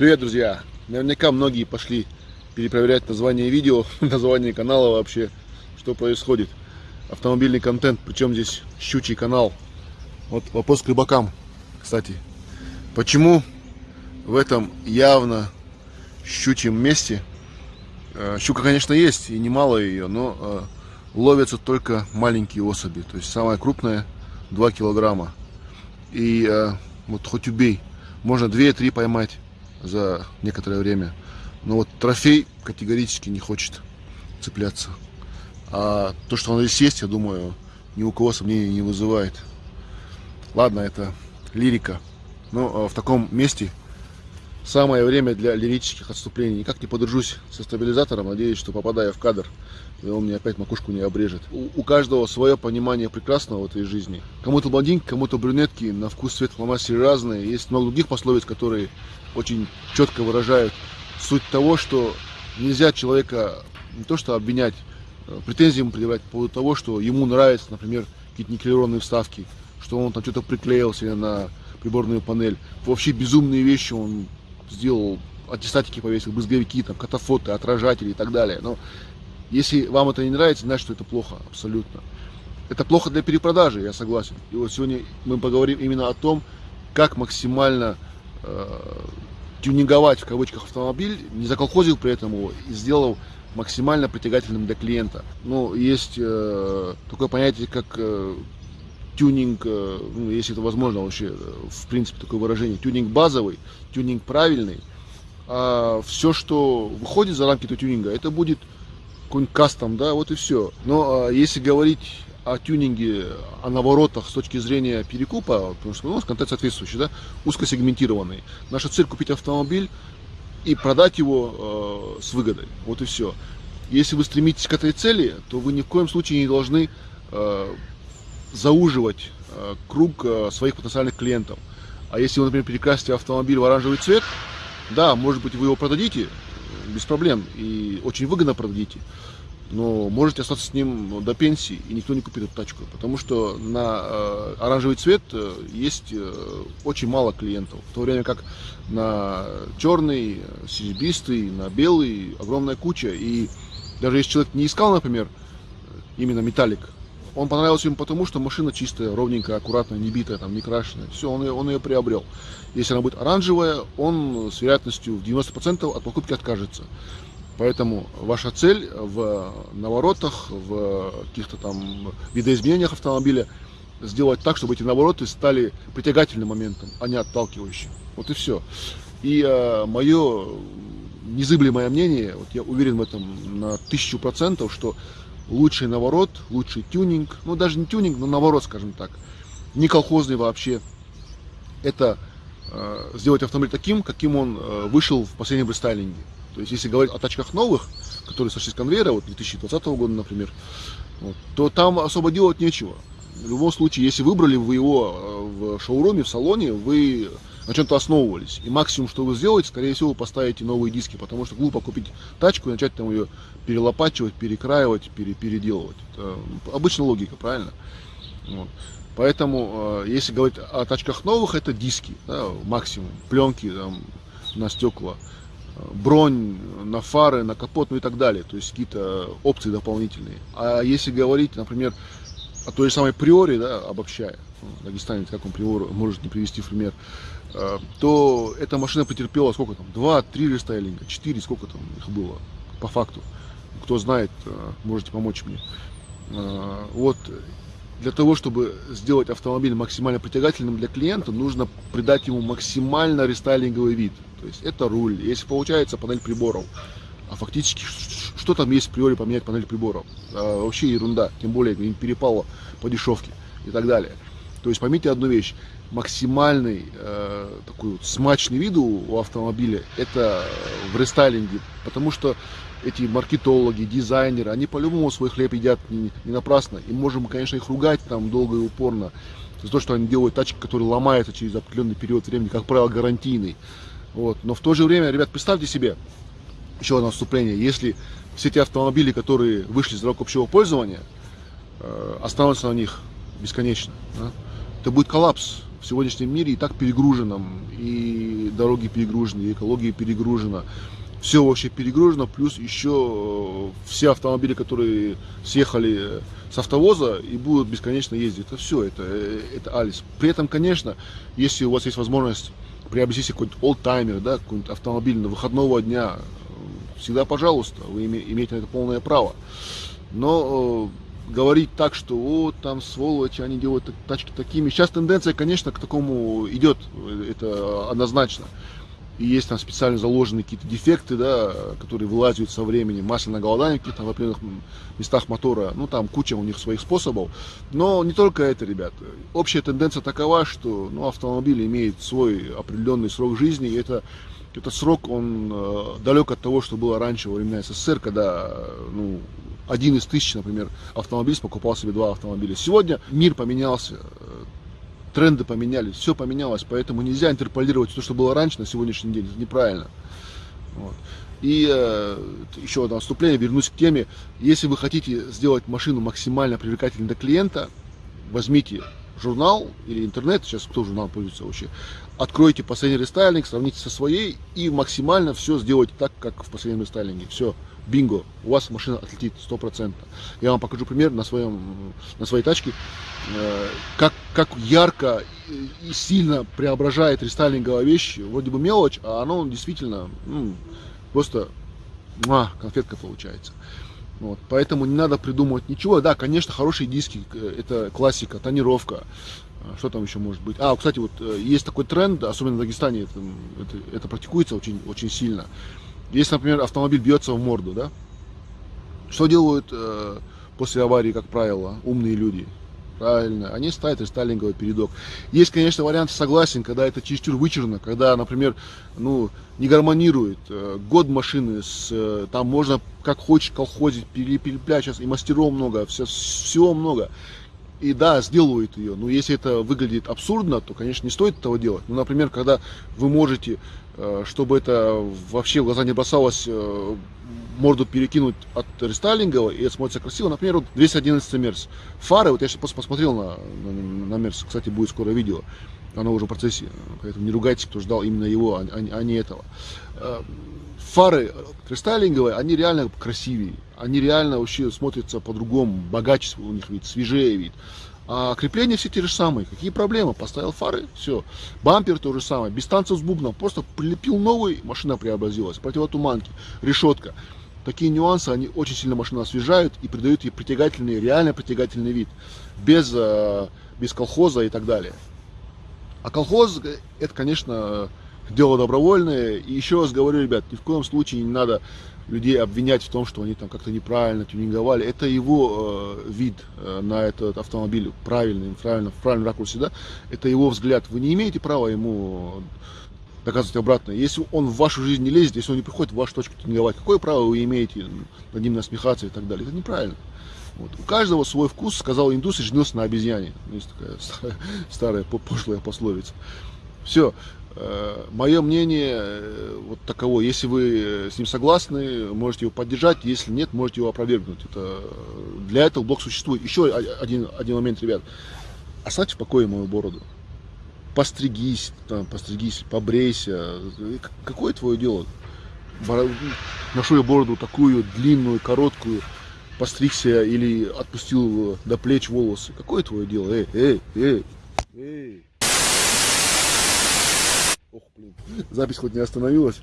Привет, друзья! Наверняка многие пошли перепроверять название видео, название канала вообще, что происходит. Автомобильный контент, причем здесь щучий канал. Вот вопрос к рыбакам, кстати. Почему в этом явно щучьем месте, э, щука, конечно, есть, и немало ее, но э, ловятся только маленькие особи. То есть самая крупная 2 килограмма. И э, вот хоть убей, можно 2-3 поймать за некоторое время. Но вот трофей категорически не хочет цепляться. А то, что он здесь есть, я думаю, ни у кого сомнений не вызывает. Ладно, это лирика. Но а, в таком месте самое время для лирических отступлений. Никак не подружусь со стабилизатором. Надеюсь, что попадая в кадр, и он мне опять макушку не обрежет. У, у каждого свое понимание прекрасного в этой жизни. Кому-то блондинки, кому-то брюнетки, на вкус цвет фломастери разные. Есть много других пословиц, которые очень четко выражают суть того, что нельзя человека не то что обвинять, э, претензии ему предъявлять по поводу того, что ему нравятся, например, какие-то никелированные вставки, что он там что-то приклеил себе на приборную панель. Вообще безумные вещи он сделал, аттестатики повесил, брызговики, там, катафоты, отражатели и так далее. Но если вам это не нравится, значит, что это плохо, абсолютно. Это плохо для перепродажи, я согласен. И вот сегодня мы поговорим именно о том, как максимально э, тюнинговать в кавычках автомобиль, не заколхозил при этом его и сделал максимально притягательным для клиента. Ну, есть э, такое понятие, как э, тюнинг, э, ну, если это возможно вообще, э, в принципе, такое выражение, тюнинг базовый, тюнинг правильный. А все, что выходит за рамки этого тюнинга, это будет какой-нибудь кастом, да, вот и все. Но а, если говорить о тюнинге, о наворотах с точки зрения перекупа, потому что ну, у нас контент соответствующий, да, узкосегментированный. Наша цель купить автомобиль и продать его э, с выгодой. Вот и все. Если вы стремитесь к этой цели, то вы ни в коем случае не должны э, зауживать э, круг э, своих потенциальных клиентов. А если вы, например, перекрасите автомобиль в оранжевый цвет, да, может быть, вы его продадите без проблем. И очень выгодно продадите. Но можете остаться с ним до пенсии, и никто не купит эту тачку, потому что на э, оранжевый цвет э, есть э, очень мало клиентов, в то время как на черный, серебристый, на белый огромная куча, и даже если человек не искал, например, именно металлик, он понравился ему потому, что машина чистая, ровненькая, аккуратная, не битая, там, не крашеная. Все, он ее, он ее приобрел. Если она будет оранжевая, он с вероятностью в 90% от покупки откажется. Поэтому ваша цель в наворотах, в каких-то там видоизменениях автомобиля сделать так, чтобы эти навороты стали притягательным моментом, а не отталкивающим. Вот и все. И э, мое незыблемое мнение, вот я уверен в этом на тысячу процентов, что лучший наворот, лучший тюнинг, ну даже не тюнинг, но наворот, скажем так, не колхозный вообще, это э, сделать автомобиль таким, каким он э, вышел в последнем рестайлинге. То есть, если говорить о тачках новых, которые сошли с конвейера, вот 2020 года, например, вот, то там особо делать нечего. В любом случае, если выбрали вы его э, в шоуруме, в салоне, вы на чем-то основывались. И максимум, что вы сделаете, скорее всего, вы поставите новые диски, потому что глупо купить тачку и начать там ее перелопачивать, перекраивать, пере, переделывать. Это обычная логика, правильно? Вот. Поэтому, э, если говорить о тачках новых, это диски, да, максимум, пленки там, на стекла бронь на фары, на капот, ну и так далее. То есть какие-то опции дополнительные. А если говорить, например, о той же самой приоре, да, обобщая, ну, дагестанец, как он приор может не привести в пример, э, то эта машина потерпела сколько там, два, три рестайлинга, четыре, сколько там их было по факту. Кто знает, э, можете помочь мне. Э, вот для того, чтобы сделать автомобиль максимально притягательным для клиента, нужно придать ему максимально рестайлинговый вид. То есть это руль, если получается панель приборов. А фактически, что там есть в приоре поменять панель приборов? А, вообще ерунда, тем более перепало по дешевке и так далее. То есть поймите одну вещь, максимальный э, такой вот смачный вид у автомобиля это в рестайлинге, потому что эти маркетологи, дизайнеры, они по-любому свой хлеб едят не, не напрасно. И можем, конечно, их ругать там долго и упорно за то, что они делают тачки, которые ломаются через определенный период времени, как правило, гарантийный. Вот. Но в то же время, ребят, представьте себе, еще одно отступление, если все эти автомобили, которые вышли из дорог общего пользования, э, останутся на них бесконечно, да, это будет коллапс. в сегодняшнем мире и так перегруженном, и дороги перегружены, и экология перегружена, все вообще перегружено, плюс еще э, все автомобили, которые съехали с автовоза и будут бесконечно ездить. Это все, это, э, это Алис. При этом, конечно, если у вас есть возможность приобрести себе какой-нибудь олдтаймер, да, какой-нибудь автомобиль на выходного дня, всегда пожалуйста, вы имеете на это полное право. Но э, говорить так, что вот там сволочи, они делают тачки такими. Сейчас тенденция, конечно, к такому идет, это однозначно. И есть там специально заложены какие-то дефекты, да, которые вылазят со временем, масляное голодание в каких-то определенных местах мотора, ну там куча у них своих способов, но не только это, ребят, общая тенденция такова, что ну, автомобиль имеет свой определенный срок жизни, и это этот срок, он э, далек от того, что было раньше во времена СССР, когда ну, один из тысяч, например, автомобиль покупал себе два автомобиля. Сегодня мир поменялся, тренды поменялись, все поменялось, поэтому нельзя интерполировать то, что было раньше на сегодняшний день, это неправильно. Вот. И э, еще одно отступление, вернусь к теме. Если вы хотите сделать машину максимально привлекательной для клиента, возьмите журнал или интернет, сейчас кто журнал пользуется вообще, откройте последний рестайлинг, сравните со своей и максимально все сделайте так, как в последнем рестайлинге. Все, бинго, у вас машина отлетит 100%. Я вам покажу пример на, своем, на своей тачке, э, как, как ярко и сильно преображает рестайлинговая вещь, вроде бы мелочь, а оно действительно ну, просто а, конфетка получается. Вот, поэтому не надо придумывать ничего. Да, конечно, хорошие диски, э, это классика, тонировка. А, что там еще может быть? А, кстати, вот э, есть такой тренд, особенно в Дагестане это, это, это практикуется очень, очень сильно. Если, например, автомобиль бьется в морду, да, что делают э, после аварии, как правило, умные люди? Правильно, они ставят рестайлинговый передок. Есть, конечно, вариант, согласен, когда это чересчур вычурно, когда, например, ну, не гармонирует э, год машины, с, э, там можно как хочешь колхозить, переплять, сейчас и мастеров много, все, всего много. И да, сделают ее, но если это выглядит абсурдно, то, конечно, не стоит этого делать. Ну, например, когда вы можете чтобы это вообще в глаза не бросалось, э, морду перекинуть от рестайлингового, и это смотрится красиво. Например, вот 211 Мерс. Фары, вот я сейчас посмотрел на, на, на Мерс, кстати, будет скоро видео, оно уже в процессе, поэтому не ругайтесь, кто ждал именно его, а, а, а не этого. Э, фары рестайлинговые, они реально красивее, они реально вообще смотрятся по-другому, богаче у них вид, свежее вид. А крепления все те же самые. Какие проблемы? Поставил фары, все. Бампер то же самое. Без танцев с бубном. Просто прилепил новый, машина преобразилась. Противотуманки, решетка. Такие нюансы, они очень сильно машину освежают и придают ей притягательный, реально притягательный вид. Без, э, без колхоза и так далее. А колхоз, это, конечно, дело добровольное. И еще раз говорю, ребят, ни в коем случае не надо людей обвинять в том, что они там как-то неправильно тюнинговали. Это его э, вид э, на этот автомобиль, правильный, правильно, в правильном ракурсе, да, это его взгляд. Вы не имеете права ему доказывать обратно. Если он в вашу жизнь не лезет, если он не приходит в вашу точку тюнинговать, какое право вы имеете над ним насмехаться и так далее? Это неправильно. Вот. У каждого свой вкус, сказал индус и женился на обезьяне. Ну, есть такая старая, старая пошлая пословица. Все. Э, Мое мнение э, вот таково. Если вы с ним согласны, можете его поддержать. Если нет, можете его опровергнуть. Это, для этого блок существует. Еще один, один момент, ребят. Оставьте в покое мою бороду. Постригись, там, постригись, побрейся. Какое твое дело? Ношу я бороду такую длинную, короткую, постригся или отпустил до плеч волосы. Какое твое дело? Эй, эй, эй, эй. Ох, блин, запись хоть не остановилась.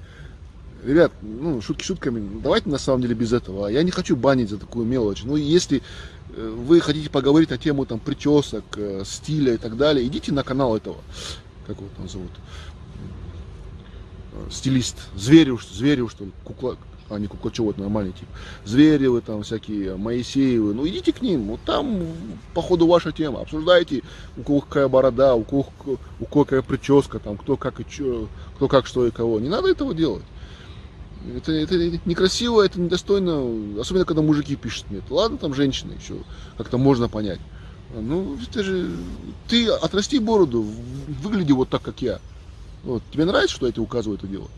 Ребят, ну, шутки шутками, давайте на самом деле без этого. Я не хочу банить за такую мелочь. Ну, если э, вы хотите поговорить на тему там причесок, э, стиля и так далее, идите на канал этого, как его там зовут, э, стилист, Зверев, Зверев, что ли, кукла, а не Куклачев, это нормальный тип. Зверевы там всякие, Моисеевы, ну идите к ним, вот там по ходу ваша тема, обсуждайте, у кого какая борода, у кого, у кого какая прическа, там, кто как и чё, кто как что и кого. Не надо этого делать. Это, это некрасиво, это недостойно, особенно когда мужики пишут мне. Ладно, там женщины еще как-то можно понять. Ну, ты же, ты отрасти бороду, выгляди вот так, как я. Вот. Тебе нравится, что я тебе указываю это делать?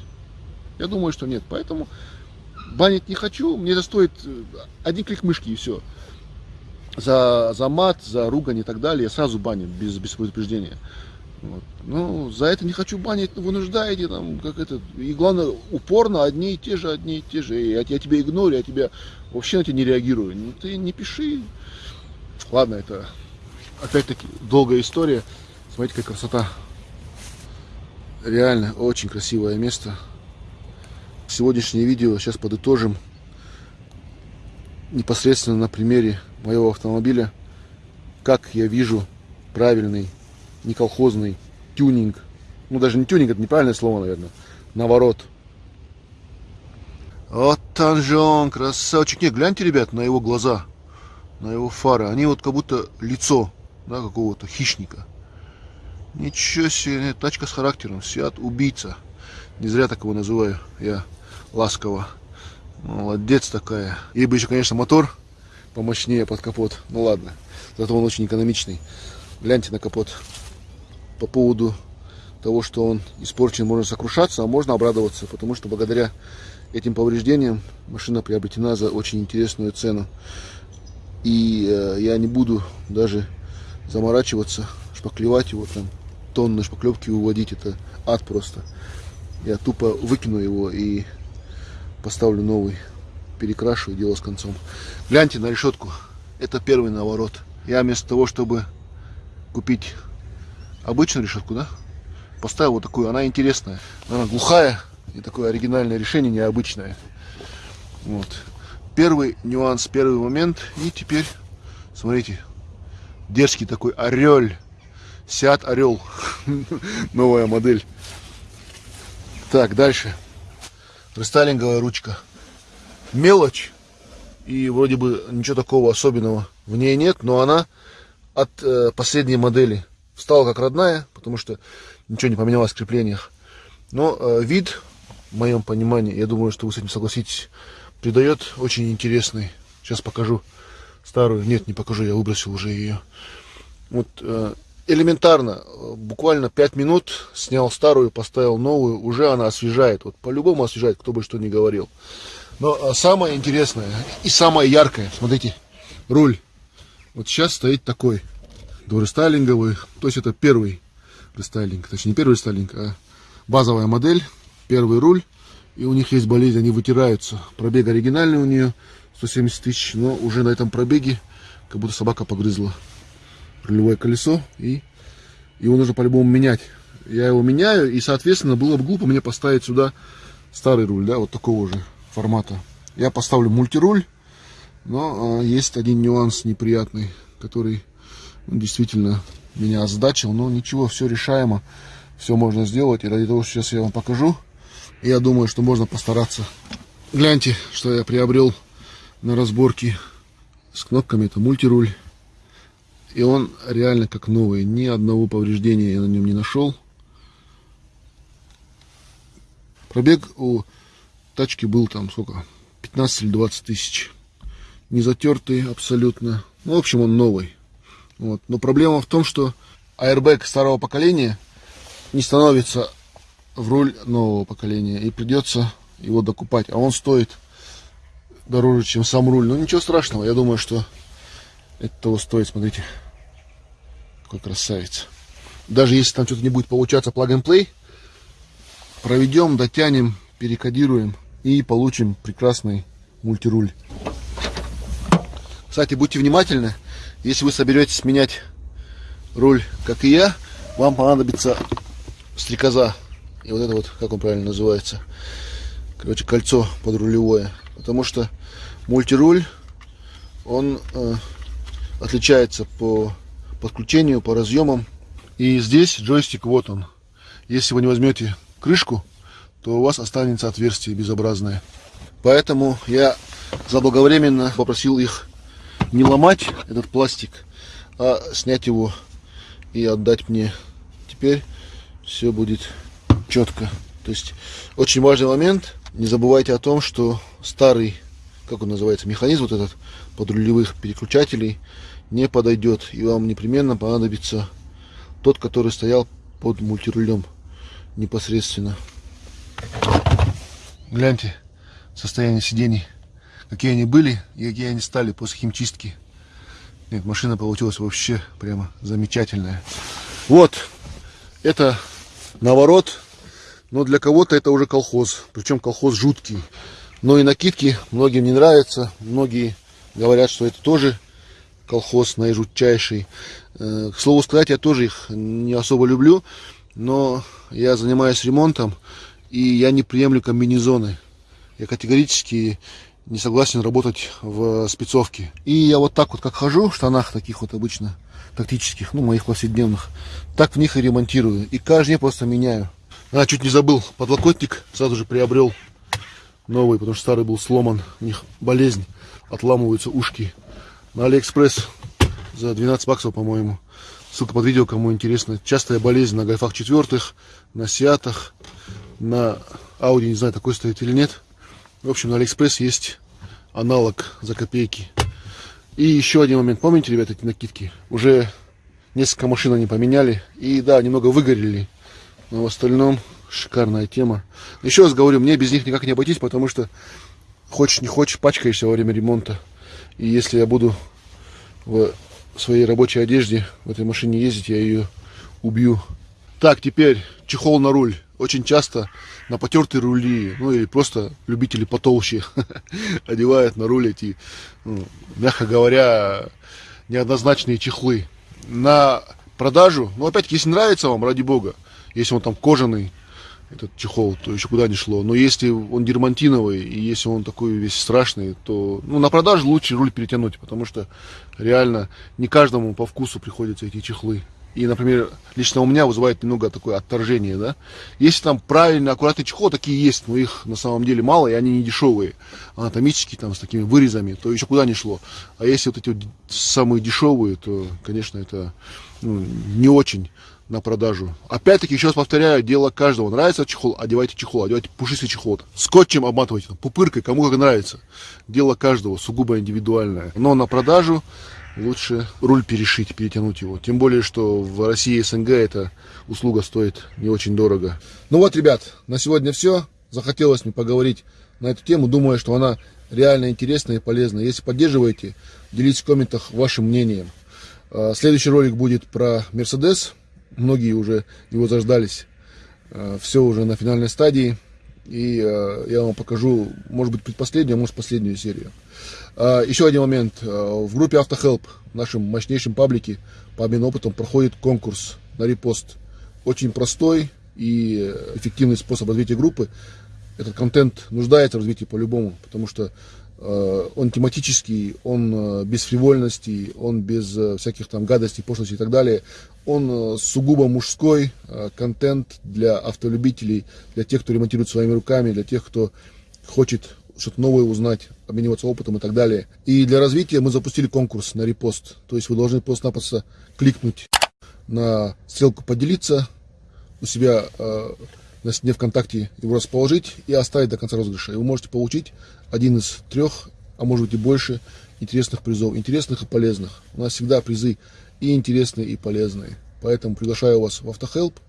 Я думаю, что нет. Поэтому банить не хочу, мне это стоит э, один клик мышки и все. За, за мат, за ругань и так далее я сразу баню без, без предупреждения. Вот. Ну, за это не хочу банить, но вынуждаете там, как это. И главное, упорно одни и те же, одни и те же. И я, я тебя игнорю, я тебя вообще на тебя не реагирую. Ну, ты не пиши. Ладно, это опять-таки долгая история. Смотрите, какая красота. Реально, очень красивое место. Сегодняшнее видео сейчас подытожим непосредственно на примере моего автомобиля, как я вижу правильный не колхозный тюнинг. Ну, даже не тюнинг, это неправильное слово, наверное. Наворот. Вот он же он, красавчик. Не, гляньте, ребят, на его глаза, на его фары. Они вот как будто лицо, да, какого-то хищника. Ничего себе, тачка с характером. Сиат убийца. Не зря так его называю я ласково. Молодец такая. Ей бы еще, конечно, мотор помощнее под капот. Ну ладно. Зато он очень экономичный. Гляньте на капот по поводу того, что он испорчен, можно сокрушаться, а можно обрадоваться, потому что благодаря этим повреждениям машина приобретена за очень интересную цену. И э, я не буду даже заморачиваться, шпаклевать его там, тонны шпаклевки выводить, это ад просто. Я тупо выкину его и поставлю новый, перекрашу и дело с концом. Гляньте на решетку, это первый наворот. Я вместо того, чтобы купить обычную решетку, да, поставил вот такую, она интересная, она глухая, и такое оригинальное решение, необычное. Вот. Первый нюанс, первый момент, и теперь, смотрите, дерзкий такой орел, Сиат Орел, новая модель. Так, дальше. Рестайлинговая ручка. Мелочь. И вроде бы ничего такого особенного в ней нет, но она от э, последней модели стала как родная, потому что ничего не поменялось в креплениях. Но э, вид, в моем понимании, я думаю, что вы с этим согласитесь, придает очень интересный. Сейчас покажу старую. Нет, не покажу, я выбросил уже ее. Вот э, элементарно, буквально 5 минут снял старую, поставил новую, уже она освежает. Вот по-любому освежает, кто бы что ни говорил. Но э, самое интересное и самое яркое, смотрите, руль. Вот сейчас стоит такой дорестайлинговый. То есть это первый рестайлинг, точнее не первый рестайлинг, а базовая модель, первый руль. И у них есть болезнь, они вытираются. Пробег оригинальный у нее 170 тысяч, но уже на этом пробеге как будто собака погрызла рулевое колесо. И его нужно по-любому менять. Я его меняю, и, соответственно, было бы глупо мне поставить сюда старый руль, да, вот такого же формата. Я поставлю мультируль, но а, есть один нюанс неприятный, который действительно меня озадачил, но ничего, все решаемо, все можно сделать. И ради того, что сейчас я вам покажу, я думаю, что можно постараться. Гляньте, что я приобрел на разборке с кнопками. Это мультируль. И он реально как новый. Ни одного повреждения я на нем не нашел. Пробег у тачки был там сколько? 15 или 20 тысяч. Не затертый абсолютно. Ну, в общем, он новый. Вот. Но проблема в том, что airbag старого поколения не становится в руль нового поколения. И придется его докупать. А он стоит дороже, чем сам руль. Но ничего страшного. Я думаю, что это того стоит. Смотрите, какой красавец. Даже если там что-то не будет получаться plug and play, проведем, дотянем, перекодируем и получим прекрасный мультируль. Кстати, будьте внимательны. Если вы соберетесь менять руль, как и я, вам понадобится стрекоза. И вот это вот, как он правильно называется, короче, кольцо подрулевое. Потому что мультируль, он э, отличается по подключению, по разъемам. И здесь джойстик, вот он. Если вы не возьмете крышку, то у вас останется отверстие безобразное. Поэтому я заблаговременно попросил их не ломать этот пластик, а снять его и отдать мне. Теперь все будет четко. То есть очень важный момент. Не забывайте о том, что старый, как он называется, механизм вот этот подрулевых переключателей не подойдет. И вам непременно понадобится тот, который стоял под мультирулем непосредственно. Гляньте состояние сидений какие они были и какие они стали после химчистки. Нет, машина получилась вообще прямо замечательная. Вот, Это наворот, но для кого-то это уже колхоз. Причем колхоз жуткий. Но и накидки многим не нравятся. Многие говорят, что это тоже колхоз наижутчайший. Э, к слову сказать, я тоже их не особо люблю. Но я занимаюсь ремонтом. И я не приемлю комбинезоны. Я категорически не согласен работать в спецовке. И я вот так вот как хожу в штанах таких вот обычно тактических, ну моих повседневных, так в них и ремонтирую. И каждый день просто меняю. А, чуть не забыл, подлокотник сразу же приобрел новый, потому что старый был сломан. У них болезнь, отламываются ушки. На Алиэкспресс за 12 баксов, по-моему. Ссылка под видео, кому интересно. Частая болезнь на гольфах четвертых, на Сеатах, на Ауди, не знаю, такой стоит или нет. В общем, на Алиэкспресс есть аналог за копейки. И еще один момент. Помните, ребята, эти накидки? Уже несколько машин они поменяли. И да, немного выгорели. Но в остальном шикарная тема. Еще раз говорю, мне без них никак не обойтись, потому что хочешь не хочешь, пачкаешься во время ремонта. И если я буду в своей рабочей одежде в этой машине ездить, я ее убью. Так, теперь чехол на руль очень часто на потертые рули, ну или просто любители потолще одевают на руль эти, ну, мягко говоря, неоднозначные чехлы. На продажу, ну опять-таки, если нравится вам, ради бога, если он там кожаный, этот чехол, то еще куда не шло. Но если он дермантиновый, и если он такой весь страшный, то ну, на продажу лучше руль перетянуть, потому что реально не каждому по вкусу приходятся эти чехлы и, например, лично у меня вызывает немного такое отторжение, да. Если там правильно, аккуратный чехол, такие есть, но их на самом деле мало, и они не дешевые, анатомические, там, с такими вырезами, то еще куда не шло. А если вот эти вот самые дешевые, то, конечно, это ну, не очень на продажу. Опять-таки, еще раз повторяю, дело каждого. Нравится чехол, одевайте чехол, одевайте пушистый чехол. Скотчем обматывайте, пупыркой, кому как нравится. Дело каждого, сугубо индивидуальное. Но на продажу лучше руль перешить, перетянуть его. Тем более, что в России СНГ эта услуга стоит не очень дорого. Ну вот, ребят, на сегодня все. Захотелось мне поговорить на эту тему. Думаю, что она реально интересная и полезная. Если поддерживаете, делитесь в комментах вашим мнением. А, следующий ролик будет про Mercedes. Многие уже его заждались. А, все уже на финальной стадии. И э, я вам покажу, может быть, предпоследнюю, а может, последнюю серию. Э, еще один момент. Э, в группе Автохелп, в нашем мощнейшем паблике, по обмену опытом, проходит конкурс на репост. Очень простой и эффективный способ развития группы. Этот контент нуждается в развитии по-любому, потому что Э, он тематический, он э, без фривольности, он без э, всяких там гадостей, пошлостей и так далее. Он сугубо мужской контент для автолюбителей, для тех, кто ремонтирует своими руками, для тех, кто хочет что-то новое узнать, обмениваться опытом и так далее. И для развития мы запустили конкурс на репост. То есть вы должны просто-напросто кликнуть на ссылку «Поделиться» у себя на стене ВКонтакте его расположить и оставить до конца розыгрыша. И вы можете получить один из трех, а может быть и больше, интересных призов. Интересных и полезных. У нас всегда призы и интересные, и полезные. Поэтому приглашаю вас в Автохелп.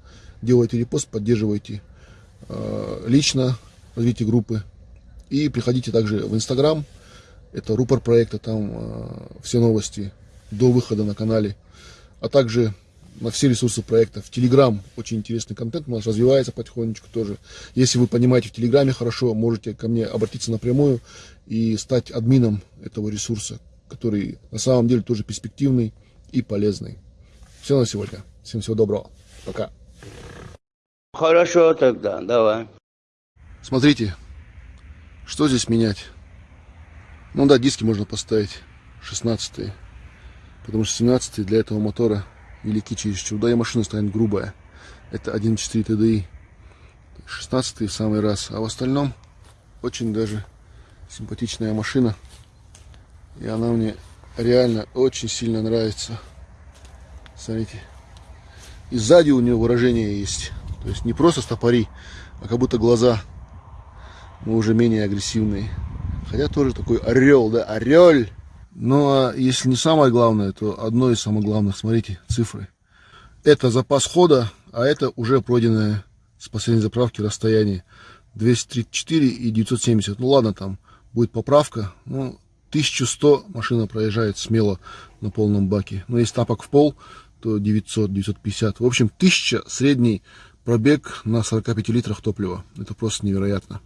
Делайте репост, поддерживайте э, лично развитие группы. И приходите также в Инстаграм. Это рупор проекта, там э, все новости до выхода на канале. А также на все ресурсы проекта. В Телеграм очень интересный контент у нас развивается потихонечку тоже. Если вы понимаете в Телеграме хорошо, можете ко мне обратиться напрямую и стать админом этого ресурса, который на самом деле тоже перспективный и полезный. Все на сегодня. Всем всего доброго. Пока. Хорошо тогда, давай. Смотрите, что здесь менять? Ну да, диски можно поставить 16 потому что 17 для этого мотора велики чересчур. Да и машина станет грубая. Это 1.4 TDI. 16 в самый раз. А в остальном очень даже симпатичная машина. И она мне реально очень сильно нравится. Смотрите. И сзади у нее выражение есть. То есть не просто стопори, а как будто глаза, но уже менее агрессивные. Хотя тоже такой орел, да, орел. Но а если не самое главное, то одно из самых главных, смотрите, цифры. Это запас хода, а это уже пройденное с последней заправки расстояние 234 и 970. Ну ладно, там будет поправка. Ну, 1100 машина проезжает смело на полном баке. Но если тапок в пол, то 900-950. В общем, 1000 средний пробег на 45 литрах топлива. Это просто невероятно.